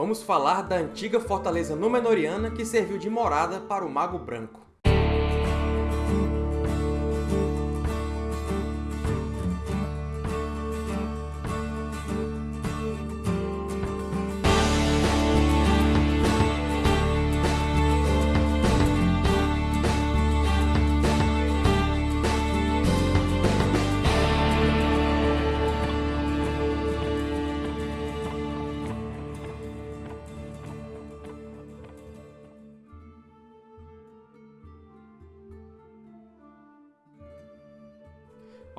vamos falar da antiga fortaleza Númenoriana que serviu de morada para o Mago Branco.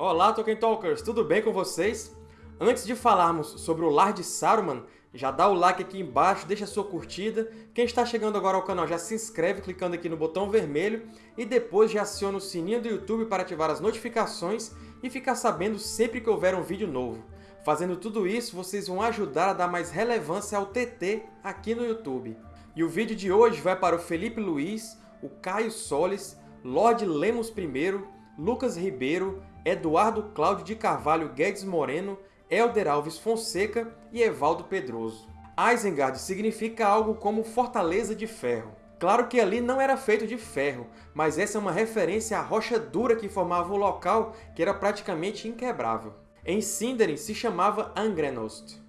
Olá, Tolkien Talkers! Tudo bem com vocês? Antes de falarmos sobre o Lar de Saruman, já dá o like aqui embaixo, deixa sua curtida. Quem está chegando agora ao canal já se inscreve clicando aqui no botão vermelho e depois já aciona o sininho do YouTube para ativar as notificações e ficar sabendo sempre que houver um vídeo novo. Fazendo tudo isso, vocês vão ajudar a dar mais relevância ao TT aqui no YouTube. E o vídeo de hoje vai para o Felipe Luiz, o Caio Solis, Lorde Lemos I, Lucas Ribeiro, Eduardo Cláudio de Carvalho Guedes Moreno, Helder Alves Fonseca e Evaldo Pedroso. Isengard significa algo como Fortaleza de Ferro. Claro que ali não era feito de ferro, mas essa é uma referência à rocha dura que formava o local, que era praticamente inquebrável. Em Sindarin se chamava Angrenost.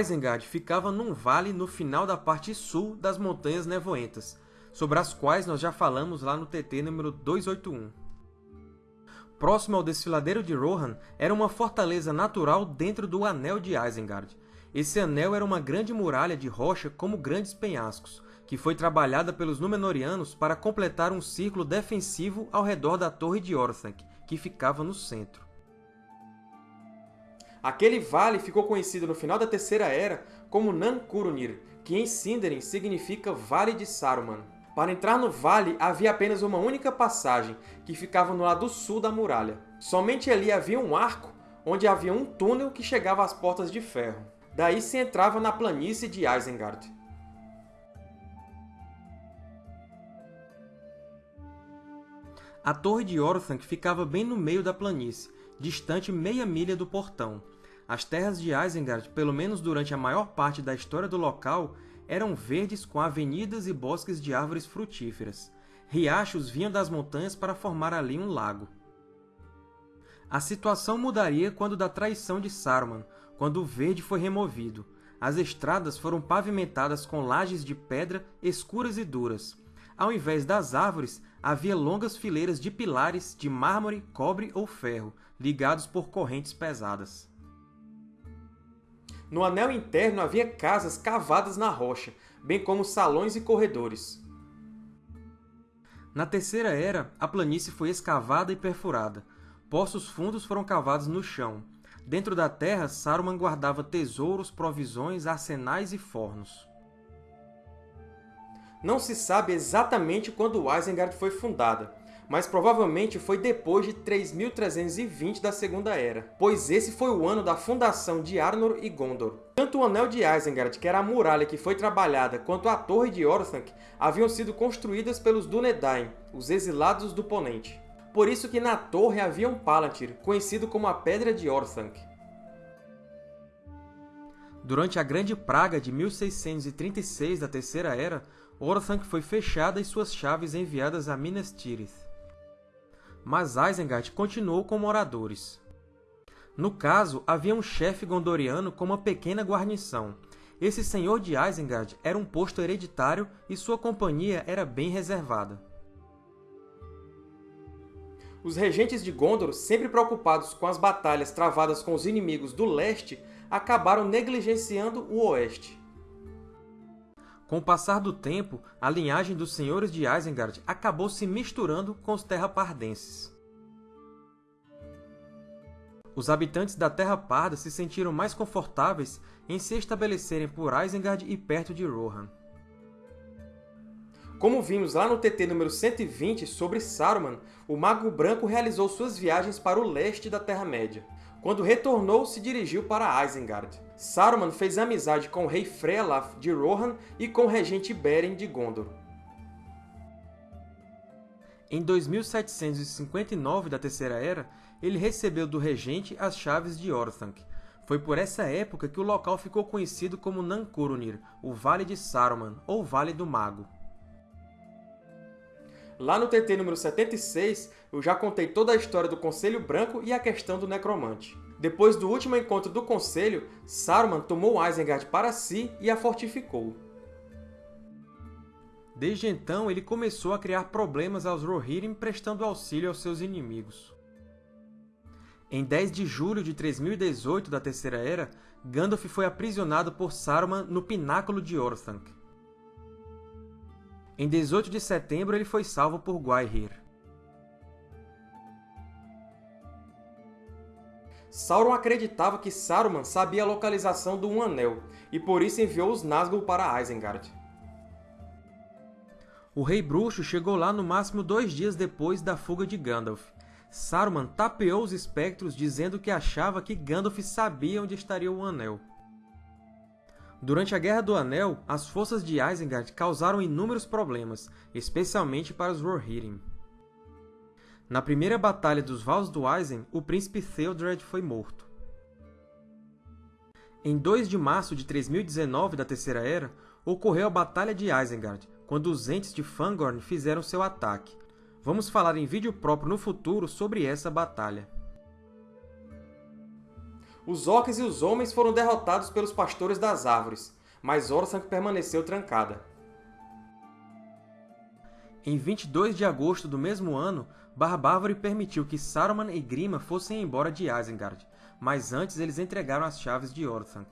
Isengard ficava num vale no final da parte sul das Montanhas Nevoentas, sobre as quais nós já falamos lá no TT número 281 próximo ao desfiladeiro de Rohan, era uma fortaleza natural dentro do Anel de Isengard. Esse anel era uma grande muralha de rocha como grandes penhascos, que foi trabalhada pelos Númenóreanos para completar um círculo defensivo ao redor da Torre de Orthanc, que ficava no centro. Aquele vale ficou conhecido no final da Terceira Era como Nan-Curunir, que em Sindarin significa Vale de Saruman. Para entrar no vale, havia apenas uma única passagem, que ficava no lado sul da muralha. Somente ali havia um arco, onde havia um túnel que chegava às Portas de Ferro. Daí se entrava na planície de Isengard. A Torre de Orthanc ficava bem no meio da planície, distante meia milha do portão. As terras de Isengard, pelo menos durante a maior parte da história do local, eram verdes com avenidas e bosques de árvores frutíferas. Riachos vinham das montanhas para formar ali um lago. A situação mudaria quando da traição de Saruman, quando o verde foi removido. As estradas foram pavimentadas com lajes de pedra escuras e duras. Ao invés das árvores, havia longas fileiras de pilares de mármore, cobre ou ferro, ligados por correntes pesadas. No anel interno havia casas cavadas na rocha, bem como salões e corredores. Na Terceira Era, a planície foi escavada e perfurada. Poços fundos foram cavados no chão. Dentro da terra, Saruman guardava tesouros, provisões, arsenais e fornos. Não se sabe exatamente quando Isengard foi fundada, mas provavelmente foi depois de 3320 da Segunda Era, pois esse foi o ano da fundação de Arnor e Gondor. Tanto o Anel de Isengard, que era a muralha que foi trabalhada, quanto a Torre de Orthanc haviam sido construídas pelos Dúnedain, os exilados do Ponente. Por isso que na torre havia um Palantir, conhecido como a Pedra de Orthanc. Durante a Grande Praga de 1636 da Terceira Era, Orthanc foi fechada e suas chaves enviadas a Minas Tirith mas Isengard continuou com moradores. No caso, havia um chefe gondoriano com uma pequena guarnição. Esse senhor de Isengard era um posto hereditário e sua companhia era bem reservada. Os regentes de Gondor, sempre preocupados com as batalhas travadas com os inimigos do leste, acabaram negligenciando o oeste. Com o passar do tempo, a linhagem dos Senhores de Isengard acabou se misturando com os Terra-Pardenses. Os habitantes da Terra Parda se sentiram mais confortáveis em se estabelecerem por Isengard e perto de Rohan. Como vimos lá no TT número 120 sobre Saruman, o Mago Branco realizou suas viagens para o leste da Terra-média. Quando retornou, se dirigiu para Isengard. Saruman fez amizade com o rei Frealaf de Rohan e com o regente Beren de Gondor. Em 2759 da Terceira Era, ele recebeu do regente as chaves de Orthanc. Foi por essa época que o local ficou conhecido como Nankurunir, o Vale de Saruman, ou Vale do Mago. Lá no TT número 76, eu já contei toda a história do Conselho Branco e a questão do Necromante. Depois do último encontro do Conselho, Saruman tomou Isengard para si e a fortificou. Desde então, ele começou a criar problemas aos Rohirrim prestando auxílio aos seus inimigos. Em 10 de julho de 3018 da Terceira Era, Gandalf foi aprisionado por Saruman no Pináculo de Orthanc. Em 18 de setembro, ele foi salvo por Gwaihir. Sauron acreditava que Saruman sabia a localização do Um Anel, e por isso enviou os Nazgûl para Isengard. O Rei Bruxo chegou lá no máximo dois dias depois da fuga de Gandalf. Saruman tapeou os espectros dizendo que achava que Gandalf sabia onde estaria o Anel. Durante a Guerra do Anel, as forças de Isengard causaram inúmeros problemas, especialmente para os Rohirrim. Na primeira Batalha dos Vals do Isen, o príncipe Theodred foi morto. Em 2 de março de 3019 da Terceira Era, ocorreu a Batalha de Isengard, quando os Ents de Fangorn fizeram seu ataque. Vamos falar em vídeo próprio no futuro sobre essa batalha. Os orcs e os homens foram derrotados pelos pastores das árvores, mas Orthanc permaneceu trancada. Em 22 de agosto do mesmo ano, Barbárvore permitiu que Saruman e Grima fossem embora de Isengard, mas antes eles entregaram as chaves de Orthanc.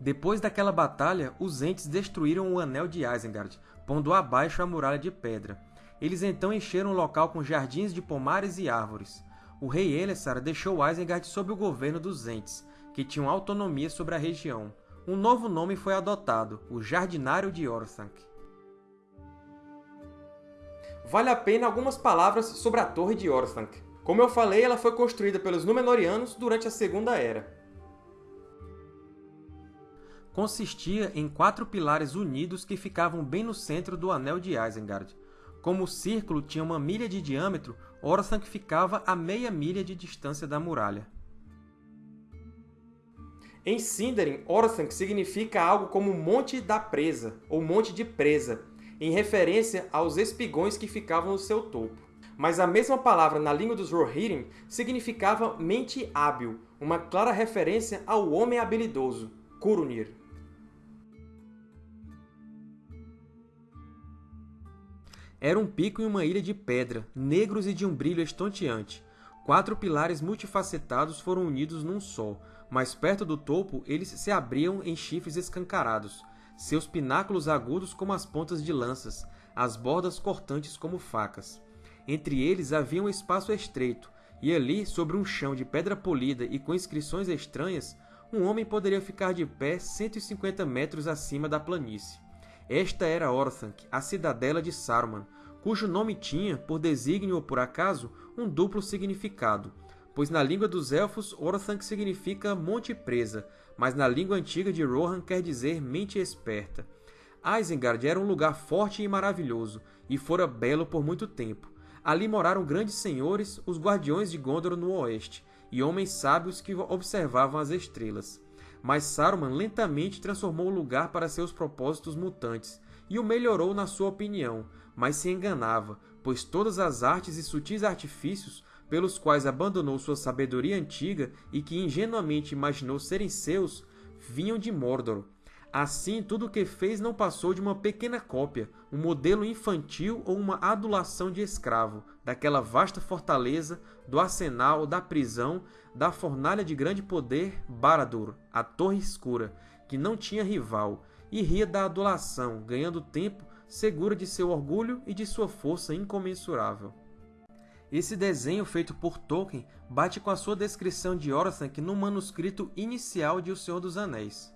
Depois daquela batalha, os Ents destruíram o Anel de Isengard, pondo abaixo a Muralha de Pedra. Eles então encheram o local com jardins de pomares e árvores o rei Elessar deixou Isengard sob o governo dos Ents, que tinham autonomia sobre a região. Um novo nome foi adotado, o Jardinário de Orthanc. Vale a pena algumas palavras sobre a Torre de Orthanc. Como eu falei, ela foi construída pelos Númenóreanos durante a Segunda Era. Consistia em quatro pilares unidos que ficavam bem no centro do Anel de Isengard. Como o círculo tinha uma milha de diâmetro, Orthanc ficava a meia milha de distância da muralha. Em Sindarin, Orthanc significa algo como Monte da Presa, ou Monte de Presa, em referência aos espigões que ficavam no seu topo. Mas a mesma palavra na língua dos Rohirrim significava mente hábil, uma clara referência ao homem habilidoso, Curunir. Era um pico e uma ilha de pedra, negros e de um brilho estonteante. Quatro pilares multifacetados foram unidos num só, mas perto do topo eles se abriam em chifres escancarados, seus pináculos agudos como as pontas de lanças, as bordas cortantes como facas. Entre eles havia um espaço estreito, e ali, sobre um chão de pedra polida e com inscrições estranhas, um homem poderia ficar de pé 150 metros acima da planície. Esta era Orthanc, a cidadela de Saruman, cujo nome tinha, por desígnio ou por acaso, um duplo significado, pois na língua dos Elfos Orthanc significa Monte Presa, mas na língua antiga de Rohan quer dizer Mente Esperta. Isengard era um lugar forte e maravilhoso, e fora belo por muito tempo. Ali moraram grandes senhores, os Guardiões de Gondor no oeste, e homens sábios que observavam as estrelas mas Saruman lentamente transformou o lugar para seus propósitos mutantes e o melhorou na sua opinião, mas se enganava, pois todas as artes e sutis artifícios pelos quais abandonou sua sabedoria antiga e que ingenuamente imaginou serem seus, vinham de Mordor, Assim, tudo o que fez não passou de uma pequena cópia, um modelo infantil ou uma adulação de escravo, daquela vasta fortaleza, do arsenal, da prisão, da fornalha de grande poder, Baradur, a Torre Escura, que não tinha rival, e ria da adulação, ganhando tempo, segura de seu orgulho e de sua força incomensurável. Esse desenho feito por Tolkien bate com a sua descrição de Orthanc no manuscrito inicial de O Senhor dos Anéis.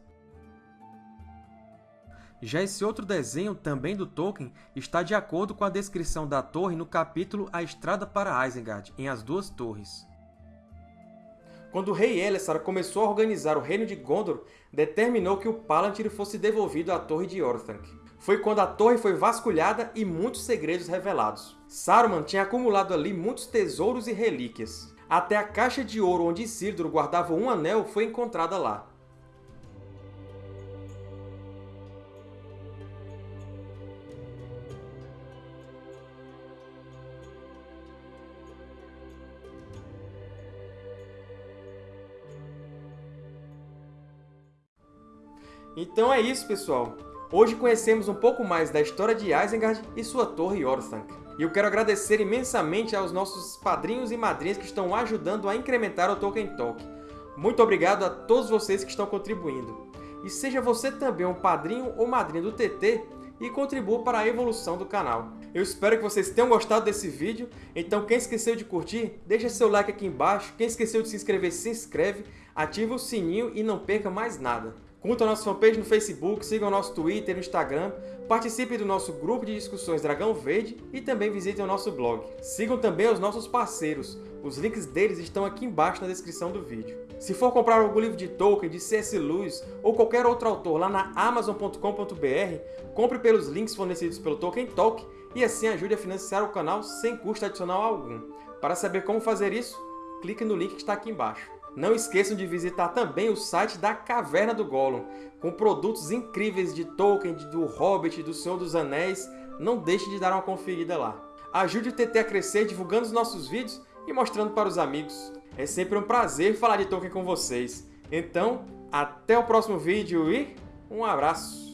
Já esse outro desenho, também do Tolkien, está de acordo com a descrição da torre no capítulo A Estrada para Isengard, em As Duas Torres. Quando o rei Elessar começou a organizar o reino de Gondor, determinou que o Palantir fosse devolvido à Torre de Orthanc. Foi quando a torre foi vasculhada e muitos segredos revelados. Saruman tinha acumulado ali muitos tesouros e relíquias. até a caixa de ouro onde Isildur guardava um anel foi encontrada lá. Então é isso, pessoal! Hoje conhecemos um pouco mais da história de Isengard e sua torre Orthanc. E eu quero agradecer imensamente aos nossos padrinhos e madrinhas que estão ajudando a incrementar o Tolkien Talk. Muito obrigado a todos vocês que estão contribuindo. E seja você também um padrinho ou madrinha do TT e contribua para a evolução do canal. Eu espero que vocês tenham gostado desse vídeo, então quem esqueceu de curtir, deixa seu like aqui embaixo, quem esqueceu de se inscrever, se inscreve, ativa o sininho e não perca mais nada. Curta a nossa fanpage no Facebook, siga o nosso Twitter e Instagram, participe do nosso grupo de discussões Dragão Verde e também visitem o nosso blog. Sigam também os nossos parceiros, os links deles estão aqui embaixo na descrição do vídeo. Se for comprar algum livro de Tolkien, de C.S. Lewis ou qualquer outro autor lá na Amazon.com.br, compre pelos links fornecidos pelo Tolkien Talk e assim ajude a financiar o canal sem custo adicional algum. Para saber como fazer isso, clique no link que está aqui embaixo. Não esqueçam de visitar também o site da Caverna do Gollum, com produtos incríveis de Tolkien, do Hobbit, do Senhor dos Anéis. Não deixe de dar uma conferida lá. Ajude o TT a crescer divulgando os nossos vídeos e mostrando para os amigos. É sempre um prazer falar de Tolkien com vocês. Então, até o próximo vídeo e um abraço!